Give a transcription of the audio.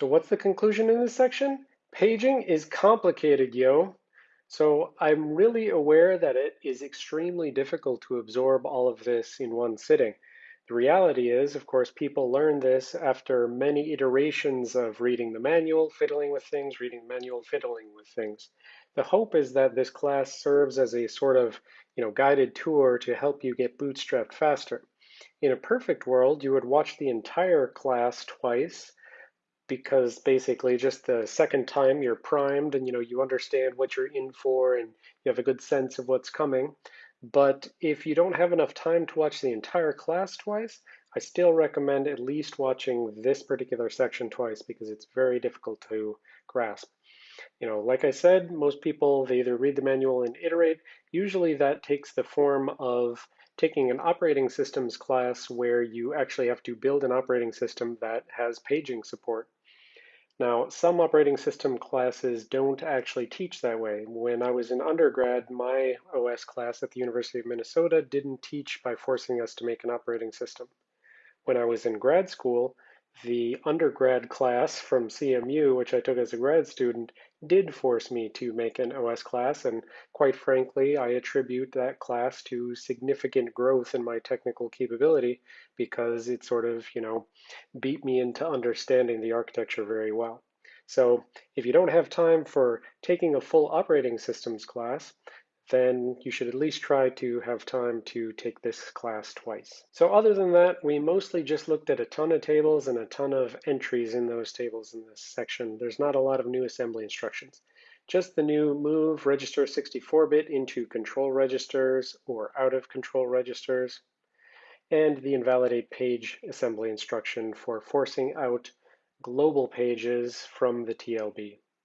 So what's the conclusion in this section? Paging is complicated, yo. So I'm really aware that it is extremely difficult to absorb all of this in one sitting. The reality is, of course, people learn this after many iterations of reading the manual, fiddling with things, reading the manual, fiddling with things. The hope is that this class serves as a sort of you know, guided tour to help you get bootstrapped faster. In a perfect world, you would watch the entire class twice because basically just the second time you're primed and you know you understand what you're in for and you have a good sense of what's coming. But if you don't have enough time to watch the entire class twice, I still recommend at least watching this particular section twice because it's very difficult to grasp. You know, like I said, most people, they either read the manual and iterate. Usually that takes the form of taking an operating systems class where you actually have to build an operating system that has paging support. Now, some operating system classes don't actually teach that way. When I was in undergrad, my OS class at the University of Minnesota didn't teach by forcing us to make an operating system. When I was in grad school, the undergrad class from CMU, which I took as a grad student, did force me to make an OS class, and quite frankly, I attribute that class to significant growth in my technical capability because it sort of, you know, beat me into understanding the architecture very well. So if you don't have time for taking a full operating systems class, then you should at least try to have time to take this class twice. So other than that, we mostly just looked at a ton of tables and a ton of entries in those tables in this section. There's not a lot of new assembly instructions. Just the new move register 64-bit into control registers or out of control registers, and the invalidate page assembly instruction for forcing out global pages from the TLB.